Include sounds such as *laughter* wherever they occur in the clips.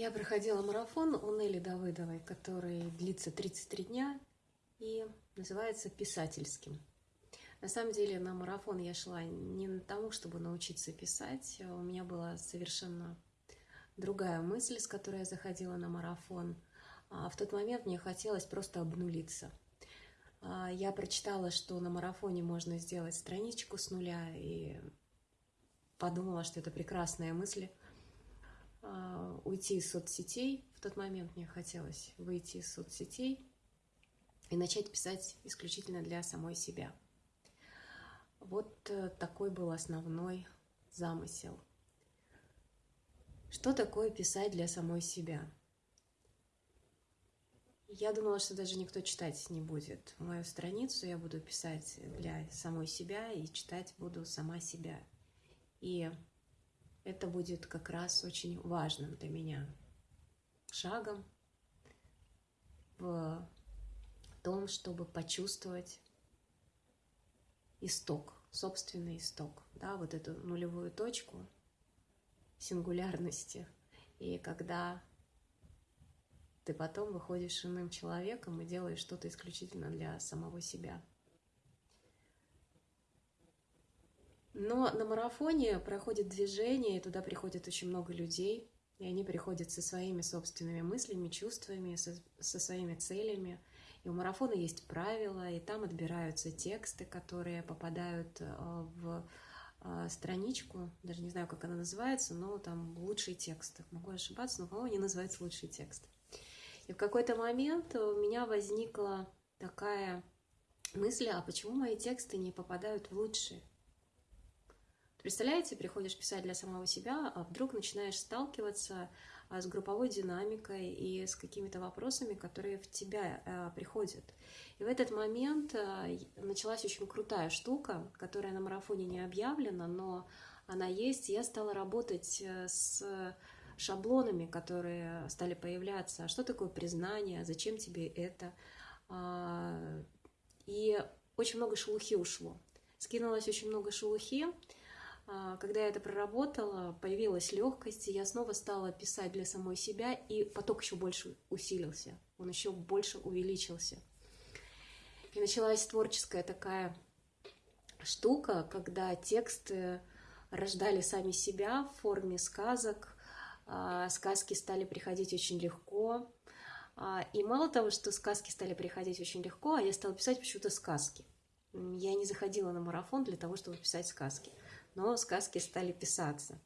Я проходила марафон у Нелли Давыдовой, который длится 33 дня и называется «Писательским». На самом деле на марафон я шла не на тому, чтобы научиться писать. У меня была совершенно другая мысль, с которой я заходила на марафон. А в тот момент мне хотелось просто обнулиться. А, я прочитала, что на марафоне можно сделать страничку с нуля и подумала, что это прекрасная мысль – уйти из соцсетей. В тот момент мне хотелось выйти из соцсетей и начать писать исключительно для самой себя. Вот э, такой был основной замысел. Что такое писать для самой себя? Я думала, что даже никто читать не будет мою страницу. Я буду писать для самой себя и читать буду сама себя. И это будет как раз очень важным для меня шагом в том, чтобы почувствовать исток, собственный исток, да, вот эту нулевую точку сингулярности. И когда ты потом выходишь иным человеком и делаешь что-то исключительно для самого себя. Но на марафоне проходит движение, и туда приходит очень много людей, и они приходят со своими собственными мыслями, чувствами, со, со своими целями. И у марафона есть правила, и там отбираются тексты, которые попадают э, в э, страничку, даже не знаю, как она называется, но там лучшие тексты. Могу ошибаться, но, по-моему, они называются лучшие тексты. И в какой-то момент у меня возникла такая мысль, а почему мои тексты не попадают в лучшие? Представляете, приходишь писать для самого себя, а вдруг начинаешь сталкиваться а, с групповой динамикой и с какими-то вопросами, которые в тебя а, приходят. И в этот момент а, началась очень крутая штука, которая на марафоне не объявлена, но она есть. Я стала работать э, с шаблонами, которые стали появляться. Что такое признание? Зачем тебе это? И очень много шелухи ушло. Скинулось очень много шелухи, когда я это проработала, появилась легкость, и я снова стала писать для самой себя, и поток еще больше усилился, он еще больше увеличился. И началась творческая такая штука, когда тексты рождали сами себя в форме сказок, а, сказки стали приходить очень легко. А, и мало того, что сказки стали приходить очень легко, а я стала писать почему-то сказки. Я не заходила на марафон для того, чтобы писать сказки но сказки стали писаться.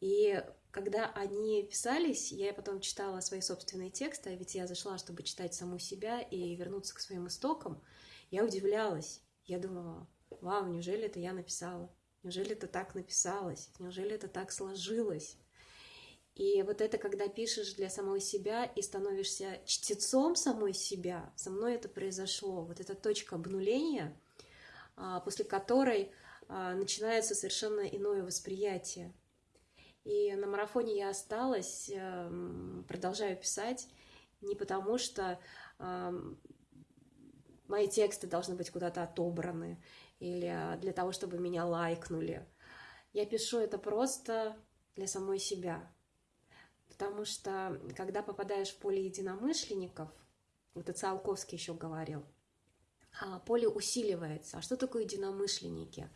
И когда они писались, я потом читала свои собственные тексты, а ведь я зашла, чтобы читать саму себя и вернуться к своим истокам, я удивлялась. Я думала, вау, неужели это я написала? Неужели это так написалось? Неужели это так сложилось? И вот это, когда пишешь для самой себя и становишься чтецом самой себя, со мной это произошло. Вот эта точка обнуления, а, после которой начинается совершенно иное восприятие. И на марафоне я осталась, эм, продолжаю писать, не потому что мои тексты должны быть куда-то отобраны или для того, чтобы меня лайкнули. Я пишу это просто для самой себя. Потому что, когда попадаешь в поле единомышленников, вот это Циолковский еще говорил, а, поле усиливается. А что такое единомышленники?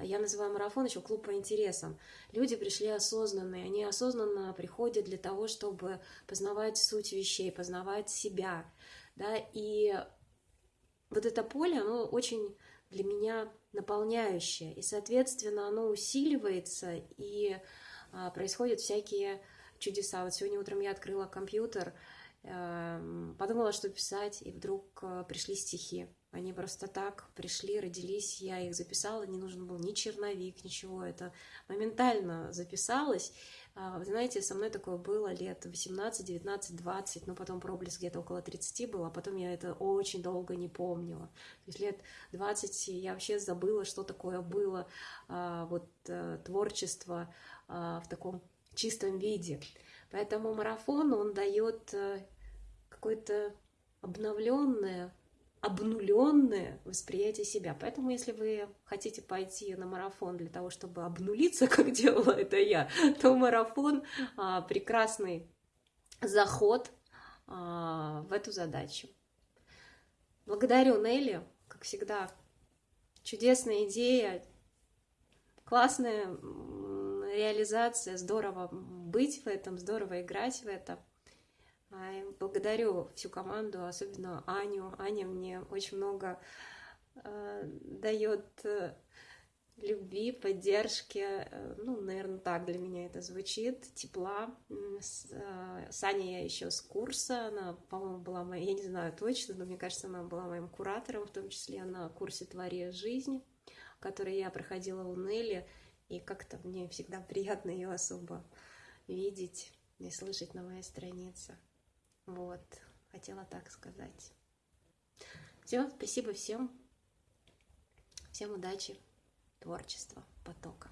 Я называю марафон еще клуб по интересам. Люди пришли осознанные, они осознанно приходят для того, чтобы познавать суть вещей, познавать себя. Да? И вот это поле, оно очень для меня наполняющее, и, соответственно, оно усиливается, и а, происходят всякие чудеса. Вот сегодня утром я открыла компьютер, подумала, что писать, и вдруг э, пришли стихи. Они просто так пришли, родились, я их записала, не нужен был ни черновик, ничего, это моментально записалось. А, вы знаете, со мной такое было лет 18, 19, 20, но потом проблеск где-то около 30 было, а потом я это очень долго не помнила. То есть лет 20 я вообще забыла, что такое было а, вот э, творчество а, в таком чистом виде. Поэтому марафон, он дает э, какое-то обновленное обнуленное восприятие себя. Поэтому, если вы хотите пойти на марафон для того, чтобы обнулиться, *laughs* как делала это я, то марафон а, прекрасный заход а, в эту задачу. Благодарю Нелли, как всегда, чудесная идея, классная реализация, здорово быть в этом, здорово играть в это. Благодарю всю команду, особенно Аню. Аня мне очень много э, дает любви, поддержки, э, ну, наверное, так для меня это звучит, тепла. С, э, с Аней я еще с курса, она, по-моему, была моей, я не знаю точно, но мне кажется, она была моим куратором, в том числе на курсе «Твори жизни», который я проходила у Нелли, и как-то мне всегда приятно ее особо видеть и слышать на моей странице. Вот, хотела так сказать. Все, спасибо всем. Всем удачи, творчества, потока.